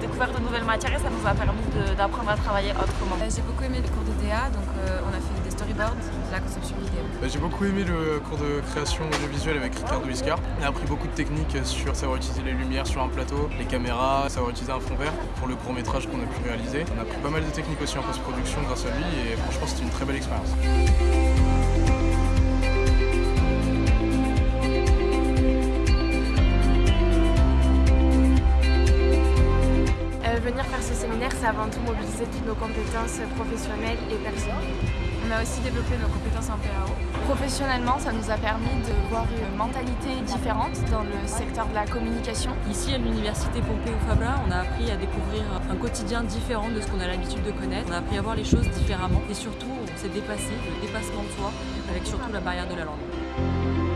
découvert de nouvelles matières et ça nous a permis d'apprendre à travailler autrement. J'ai beaucoup aimé le cours de DA, donc on a fait des storyboards, de la conception vidéo. J'ai beaucoup aimé le cours de création audiovisuelle avec Ricardo Iscar. On a appris beaucoup de techniques sur savoir utiliser les lumières sur un plateau, les caméras, savoir utiliser un fond vert pour le court métrage qu'on a pu réaliser. On a appris pas mal de techniques aussi en post-production grâce à lui et franchement c'était une très belle expérience. Venir faire ce séminaire, c'est avant tout mobiliser toutes nos compétences professionnelles et personnelles. On a aussi développé nos compétences en PAO. Professionnellement, ça nous a permis de voir une mentalité différente dans le secteur de la communication. Ici, à l'université Pompeu Fabra, on a appris à découvrir un quotidien différent de ce qu'on a l'habitude de connaître. On a appris à voir les choses différemment et surtout, on s'est dépassé, le dépassement de soi, avec surtout la barrière de la langue.